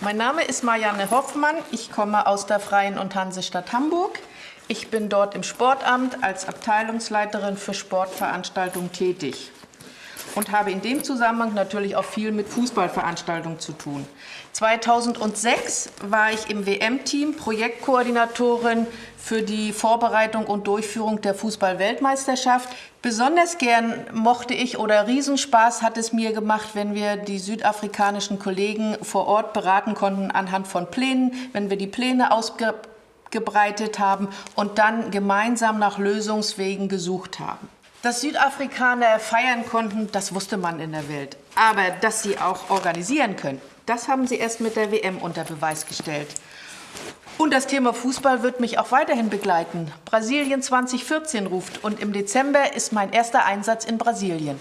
Mein Name ist Marianne Hoffmann. Ich komme aus der Freien und Hansestadt Hamburg. Ich bin dort im Sportamt als Abteilungsleiterin für Sportveranstaltungen tätig und habe in dem Zusammenhang natürlich auch viel mit Fußballveranstaltungen zu tun. 2006 war ich im WM-Team Projektkoordinatorin für die Vorbereitung und Durchführung der Fußball-Weltmeisterschaft. Besonders gern mochte ich oder Riesenspaß hat es mir gemacht, wenn wir die südafrikanischen Kollegen vor Ort beraten konnten anhand von Plänen, wenn wir die Pläne ausgebreitet haben und dann gemeinsam nach Lösungswegen gesucht haben. Dass Südafrikaner feiern konnten, das wusste man in der Welt. Aber dass sie auch organisieren können, das haben sie erst mit der WM unter Beweis gestellt. Und das Thema Fußball wird mich auch weiterhin begleiten. Brasilien 2014 ruft und im Dezember ist mein erster Einsatz in Brasilien.